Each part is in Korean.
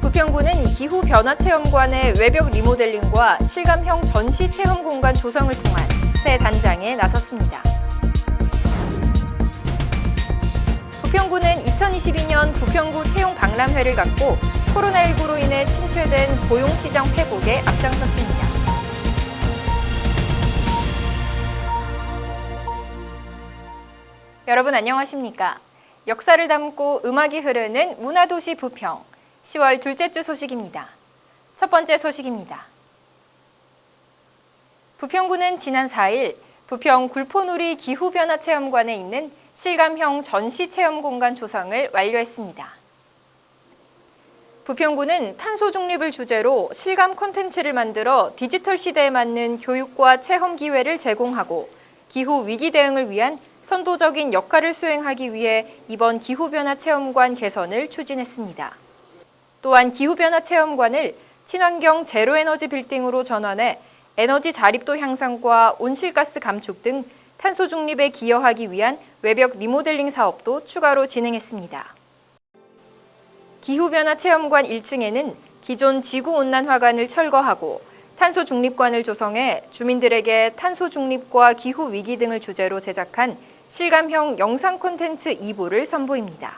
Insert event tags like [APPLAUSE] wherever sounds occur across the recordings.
부평구는 기후변화체험관의 외벽 리모델링과 실감형 전시 체험 공간 조성을 통한 새 단장에 나섰습니다. 부평구는 2022년 부평구 채용 박람회를 갖고 코로나19로 인해 침체된 고용시장 회복에 앞장섰습니다. 여러분 안녕하십니까? 역사를 담고 음악이 흐르는 문화도시 부평 10월 둘째 주 소식입니다. 첫 번째 소식입니다. 부평구는 지난 4일 부평 굴포놀이 기후변화체험관에 있는 실감형 전시체험 공간 조성을 완료했습니다. 부평구는 탄소 중립을 주제로 실감 콘텐츠를 만들어 디지털 시대에 맞는 교육과 체험 기회를 제공하고 기후 위기 대응을 위한 선도적인 역할을 수행하기 위해 이번 기후변화 체험관 개선을 추진했습니다. 또한 기후변화 체험관을 친환경 제로에너지 빌딩으로 전환해 에너지 자립도 향상과 온실가스 감축 등 탄소 중립에 기여하기 위한 외벽 리모델링 사업도 추가로 진행했습니다. 기후변화 체험관 1층에는 기존 지구온난화관을 철거하고 탄소 중립관을 조성해 주민들에게 탄소 중립과 기후 위기 등을 주제로 제작한 실감형 영상 콘텐츠 2부를 선보입니다.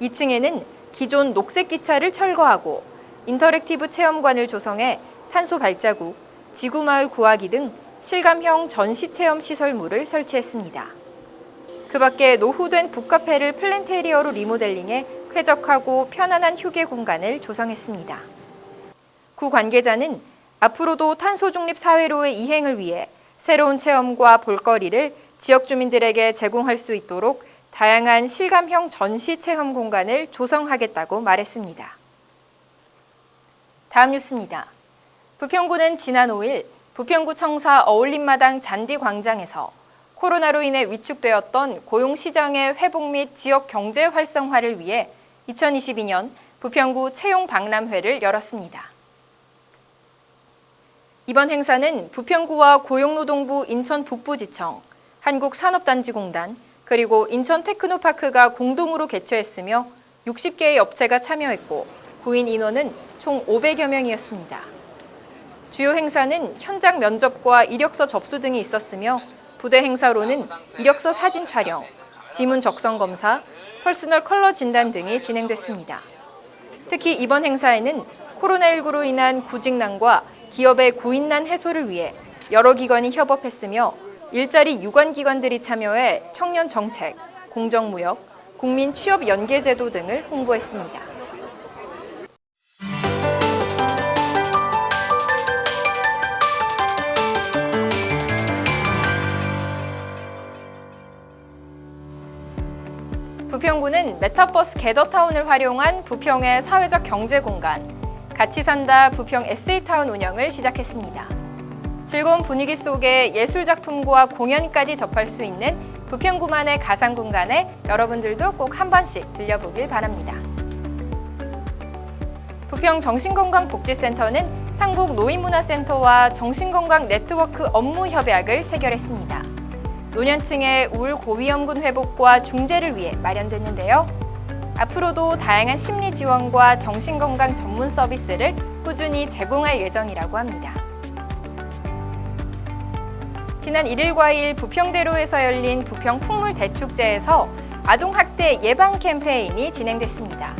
2층에는 기존 녹색 기차를 철거하고 interactive 체험관을 조성해 탄소 발자국, 지구마을 구하기 등 실감형 전시 체험 시설물을 설치했습니다. 그 밖에 노후된 북카페를 planterior로 리모델링해 쾌적하고 편안한 휴게 공간을 조성했습니다. 구 관계자는 앞으로도 탄소 중립 사회로의 이행을 위해 새로운 체험과 볼거리를 지역 주민들에게 제공할 수 있도록 다양한 실감형 전시 체험 공간을 조성하겠다고 말했습니다. 다음 뉴스입니다. 부평구는 지난 5일 부평구 청사 어울림마당 잔디광장에서 코로나로 인해 위축되었던 고용시장의 회복 및 지역 경제 활성화를 위해 2022년 부평구 채용 박람회를 열었습니다. 이번 행사는 부평구와 고용노동부 인천 북부지청, 한국산업단지공단, 그리고 인천 테크노파크가 공동으로 개최했으며 60개의 업체가 참여했고 구인 인원은 총 500여 명이었습니다. 주요 행사는 현장 면접과 이력서 접수 등이 있었으며 부대 행사로는 이력서 사진 촬영, 지문 적성 검사, personal color 진단 등이 진행됐습니다. 특히 이번 행사에는 코로나19로 인한 구직난과 기업의 구인난 해소를 위해 여러 기관이 협업했으며 일자리 유관기관들이 참여해 청년 정책, 공정무역, 국민 취업 연계 제도 등을 홍보했습니다. 부평구는 메타버스 Gather Town을 활용한 부평의 사회적 경제 공간, 같이 산다 부평 에세이타운 운영을 시작했습니다. 즐거운 분위기 속에 예술작품과 공연까지 접할 수 있는 부평구만의 가상 공간에 여러분들도 꼭 한 번씩 들려보길 바랍니다. 부평 정신건강복지센터는 상국 노인문화센터와 정신건강 네트워크 업무 협약을 체결했습니다. 노년층의 우울 고위험군 회복과 중재를 위해 마련됐는데요. 앞으로도 다양한 심리 지원과 정신건강 전문 서비스를 꾸준히 제공할 예정이라고 합니다. 지난 1일과 2일 부평대로에서 열린 부평 풍물대축제에서 아동학대 예방 캠페인이 진행됐습니다.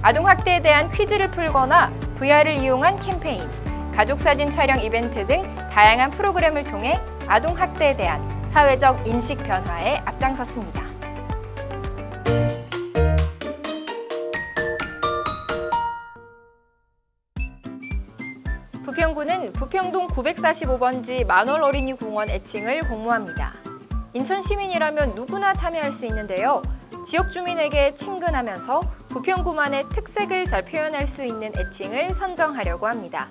아동학대에 대한 퀴즈를 풀거나 VR을 이용한 캠페인, 가족사진 촬영 이벤트 등 다양한 프로그램을 통해 아동학대에 대한 사회적 인식 변화에 앞장섰습니다. 부평구는 부평동 945번지 만월 어린이 공원 애칭을 공모합니다. 인천 시민이라면 누구나 참여할 수 있는데요. 지역 주민에게 친근하면서 부평구만의 특색을 잘 표현할 수 있는 애칭을 선정하려고 합니다.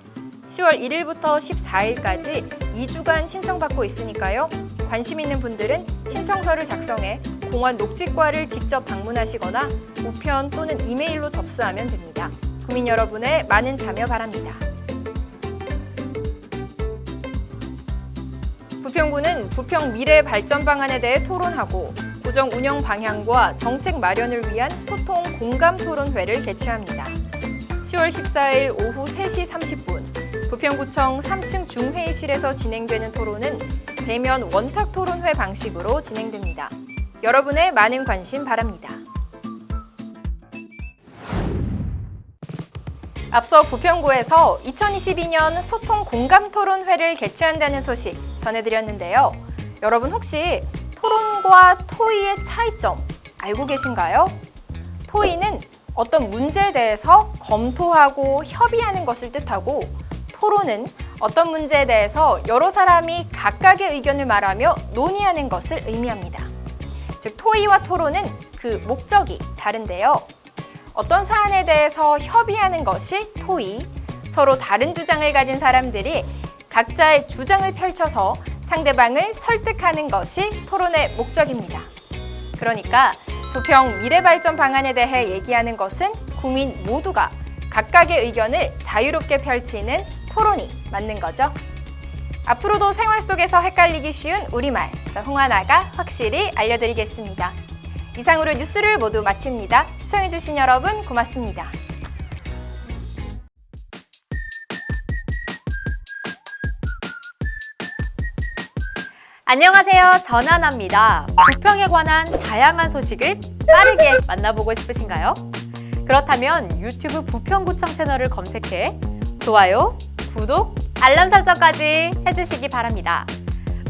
10월 1일부터 14일까지 2주간 신청받고 있으니까요. 관심 있는 분들은 신청서를 작성해 공원 녹지과를 직접 방문하시거나 우편 또는 이메일로 접수하면 됩니다. 국민 여러분의 많은 참여 바랍니다. 부평구는 부평 미래 발전 방안에 대해 토론하고 구정 운영 방향과 정책 마련을 위한 소통 공감 토론회를 개최합니다. 10월 14일 오후 3시 30분 부평구청 3층 중회의실에서 진행되는 토론은 대면 원탁 토론회 방식으로 진행됩니다. 여러분의 많은 관심 바랍니다. 앞서 부평구에서 2022년 소통 공감 토론회를 개최한다는 소식 전해드렸는데요. 여러분 혹시 토론과 토의의 차이점 알고 계신가요? 토의는 어떤 문제에 대해서 검토하고 협의하는 것을 뜻하고 토론은 어떤 문제에 대해서 여러 사람이 각각의 의견을 말하며 논의하는 것을 의미합니다. 즉 토의와 토론은 그 목적이 다른데요. 어떤 사안에 대해서 협의하는 것이 토의, 서로 다른 주장을 가진 사람들이 각자의 주장을 펼쳐서 상대방을 설득하는 것이 토론의 목적입니다. 그러니까 부평 미래발전 방안에 대해 얘기하는 것은 국민 모두가 각각의 의견을 자유롭게 펼치는 토론이 맞는 거죠. 앞으로도 생활 속에서 헷갈리기 쉬운 우리말, 저 홍하나가 확실히 알려드리겠습니다. 이상으로 뉴스를 모두 마칩니다. 시청해주신 여러분 고맙습니다. 안녕하세요. 전하나입니다. 부평에 관한 다양한 소식을 빠르게 [LAUGHS] 만나보고 싶으신가요? 그렇다면 유튜브 부평구청 채널을 검색해 좋아요, 구독, 알람 설정까지 해주시기 바랍니다.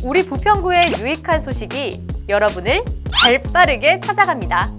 우리 부평구의 유익한 소식이 여러분을 발빠르게 찾아갑니다.